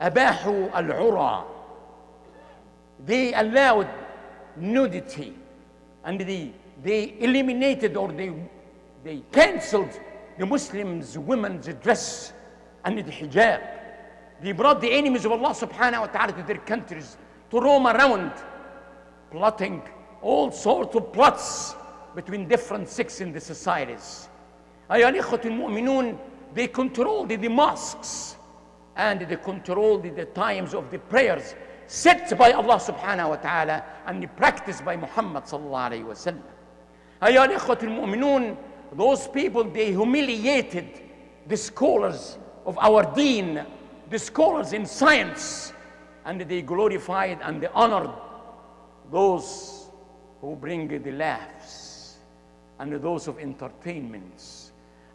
أباحوا العرى they allowed nudity and they, they eliminated or they, they cancelled the Muslims women's dress and the hijab they brought the enemies of Allah subhanahu wa ta'ala to their countries to roam around plotting all sorts of plots between different sects in the societies أيها الإخوة المؤمنون they controlled the mosques and they controlled the times of the prayers set by Allah subhanahu wa ta'ala and practiced by Muhammad sallallahu alayhi wa sallam. أيها الإخوة المؤمنون those people they humiliated the scholars of our deen, the scholars in science, and they glorified and they honored those who bring the laughs and those of entertainments.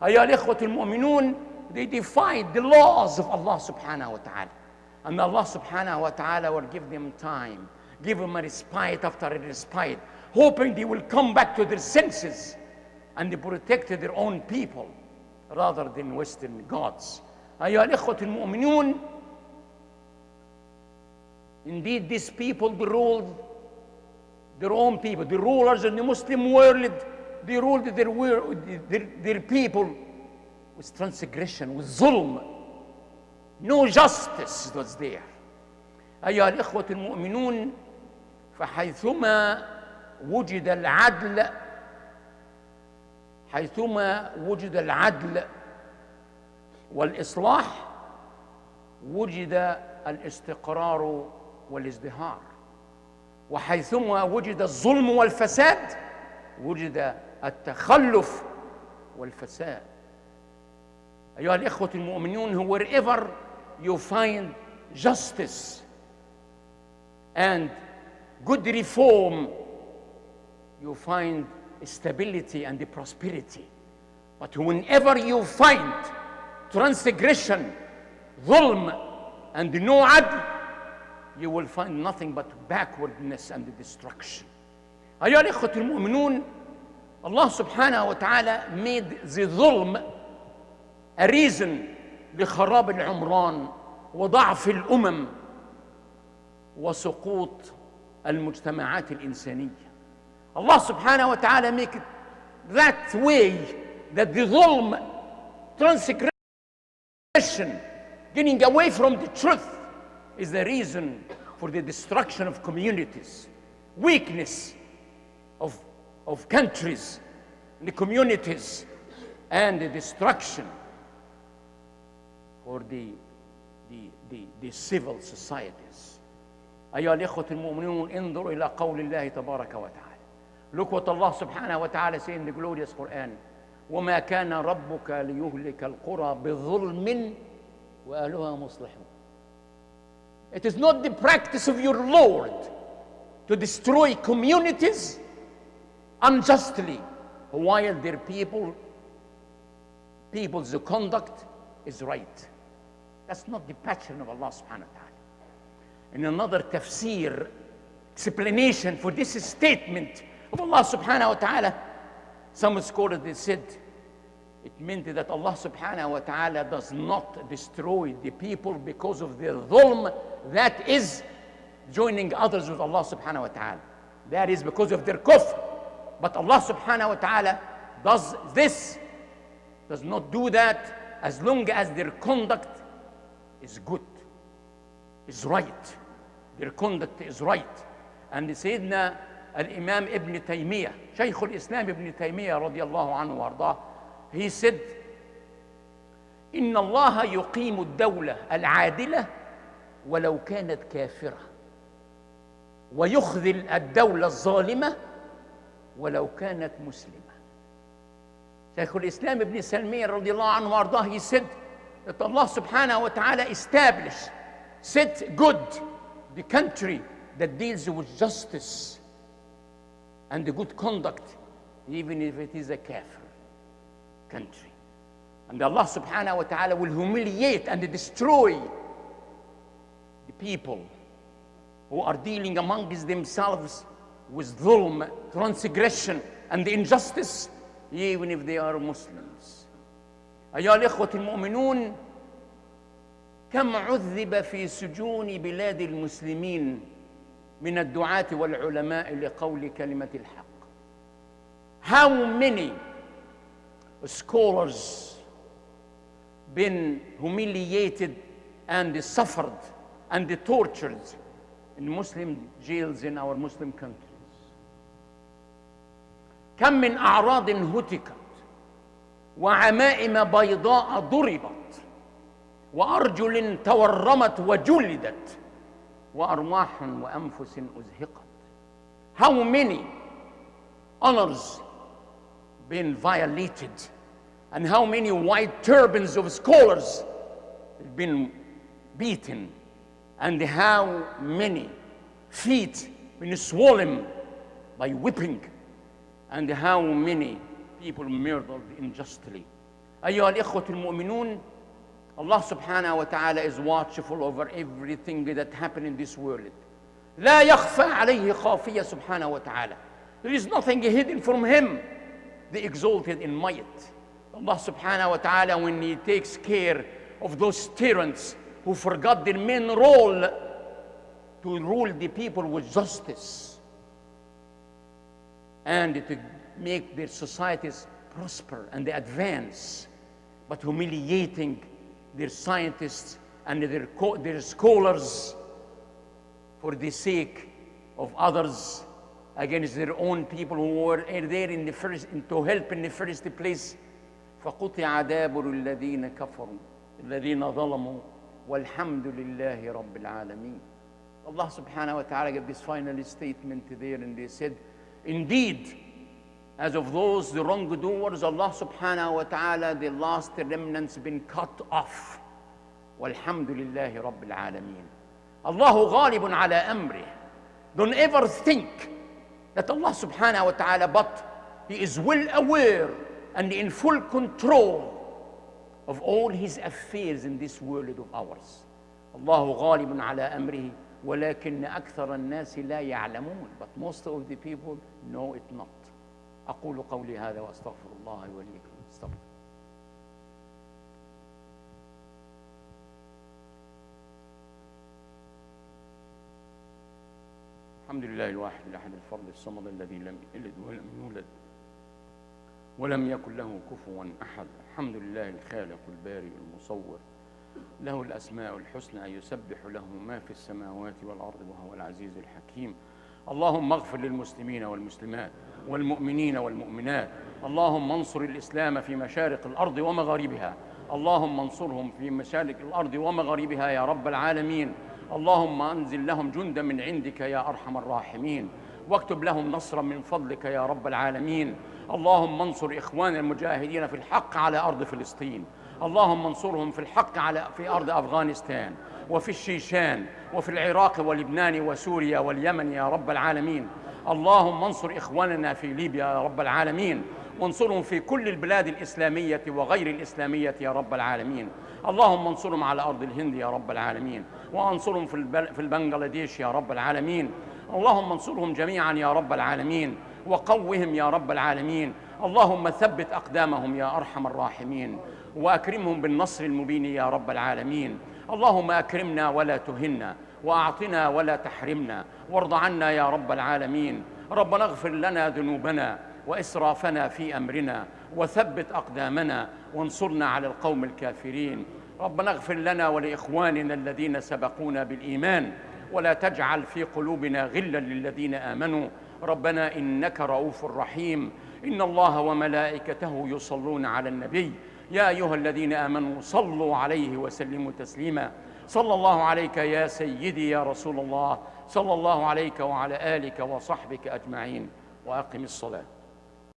أيها الإخوة المؤمنون they defied the laws of Allah subhanahu wa ta'ala. And Allah subhanahu wa ta'ala will give them time, give them a respite after a respite, hoping they will come back to their senses and they protect their own people rather than Western gods. أيها الإخوة المؤمنون Indeed, these people they ruled their own people, the rulers in the Muslim world, they ruled their, their, their people with transgression, with zulm. No justice was there. أيها الإخوة المؤمنون فحيثما وجد العدل حيثما وجد العدل والإصلاح وجد الاستقرار والازدهار وحيثما وجد الظلم والفساد وجد التخلف والفساد أيها الإخوة المؤمنون wherever you find justice and good reform you find stability and prosperity but whenever you find transgression ظلم and no adl you will find nothing but backwardness and destruction أيها الإخوة المؤمنون Allah subhanahu wa ta'ala made the ظلم a reason لخراب العمران وضعف الامم وسقوط المجتمعات الانسانيه الله سبحانه وتعالى make it that way that the ظلم transgression getting away from the truth is the reason for the destruction of communities weakness of, of countries and communities and the destruction for the, the, the, the civil societies. أيها الإخوة المؤمنون انظروا إلى قول الله تبارك وتعالى. Look what Allah wa ta'ala say in the glorious Quran. وما كان ربك ليهلك القرى بظلم وأهلها مصلحون. It is not the practice of your Lord to destroy communities unjustly while their people people's conduct is right. That's not the pattern of Allah subhanahu wa ta'ala. In another tafsir, explanation for this statement of Allah subhanahu wa ta'ala, some scholars they said it meant that Allah subhanahu wa ta'ala does not destroy the people because of their dhulm, that is joining others with Allah subhanahu wa ta'ala. That is because of their kufr. But Allah subhanahu wa ta'ala does this, does not do that as long as their conduct is good, is right. Their conduct is right. And الإمام ابن تيمية شيخ الإسلام ابن تيمية رضي الله عنه وأرضاه he said إن الله يقيم الدولة العادلة ولو كانت كافرة ويخذل الدولة الظالمة ولو كانت مسلمة شيخ الإسلام ابن سلمية رضي الله عنه وأرضاه Allah subhanahu wa ta'ala establish, set good the country that deals with justice and the good conduct, even if it is a kafir country. And Allah subhanahu wa ta'ala will humiliate and destroy the people who are dealing amongst themselves with dhulm, transgression, and injustice, even if they are Muslims. أيها الإخوة المؤمنون كم عذب في سجون بلاد المسلمين من الدعاة والعلماء لقول كلمة الحق How many scholars been humiliated and suffered and tortured in Muslim jails in our Muslim countries كم من أعراض هتكت وعمائم بيضاء ضربت وأرجل تورمت وجلدت وأرواح وأنفس أزهقت How many honors been violated and how many white turbans of scholars have been beaten and how many feet been swollen by whipping and how many people murdered unjustly أيها الإخوة المؤمنون Allah subhanahu wa ta'ala is watchful over everything that happened in this world لا يخفى عليه خافية سبحانه وتعالى There is nothing hidden from him the exalted in might Allah subhanahu wa ta'ala when he takes care of those tyrants who forgot their main role to rule the people with justice and to make their societies prosper and advance, but humiliating their scientists and their, co- their scholars for the sake of others against their own people who were there in the first, to help in the first place. فقطع دابر الذين كفروا الذين ظلموا والحمد لله رب العالمين Allah subhanahu wa ta'ala gave this final statement there and they said Indeed, as of those, the wrongdoers, Allah subhanahu wa ta'ala, the last remnants been cut off. Walhamdulillahi Rabbil Alameen. Allahu ghalibun ala amri. Don't ever think that Allah subhanahu wa ta'ala, but He is well aware and in full control of all His affairs in this world of ours. Allahu ghalibun ala amrihi. ولكن أكثر الناس لا يعلمون. But most of the people know it not. أقول قولي هذا وأستغفر الله وليكم. استغفر. الحمد لله الواحد الأحد الفرد الصمد الذي لم يلد ولم يولد ولم يكن له كفوا أحد. الحمد لله الخالق البارئ المصور. له الأسماء الحسنى يسبح له ما في السماوات والأرض وهو العزيز الحكيم. اللهم اغفر للمسلمين والمسلمات والمؤمنين والمؤمنات. اللهم انصر الإسلام في مشارق الأرض ومغاربها. اللهم انصرهم في مشارق الأرض ومغاربها يا رب العالمين. اللهم أنزل لهم جندا من عندك يا أرحم الراحمين. واكتب لهم نصرا من فضلك يا رب العالمين. اللهم انصر إخوان المجاهدين في الحق على أرض فلسطين. اللهم انصرهم في الحق على في أرض أفغانستان وفي الشيشان وفي العراق ولبنان وسوريا واليمن يا رب العالمين. اللهم انصر إخواننا في ليبيا يا رب العالمين. وانصرهم في كل البلاد الإسلامية وغير الإسلامية يا رب العالمين. اللهم انصرهم على أرض الهند يا رب العالمين. وانصرهم في. في البنغلاديش يا رب العالمين. اللهم انصرهم جميعا يا رب العالمين. وقوهم يا رب العالمين. اللهم ثبت أقدامهم يا أرحم الراحمين. وأكرمهم بالنصر المبين يا رب العالمين. اللهم أكرمنا ولا تهنا وأعطنا ولا تحرمنا وارض عنا يا رب العالمين. ربنا اغفر لنا ذنوبنا وإسرافنا في أمرنا وثبت أقدامنا وانصرنا على القوم الكافرين. ربنا اغفر لنا ولإخواننا الذين سبقونا بالإيمان ولا تجعل في قلوبنا غلا للذين آمنوا. ربنا إنك رؤوف رحيم. إن الله وملائكته يصلون على النبي. يا أيها الذين آمنوا صلوا عليه وسلموا تسليما. صلى الله عليك يا سيدي يا رسول الله. صلى الله عليك وعلى آلك وصحبك أجمعين. وأقم الصلاة.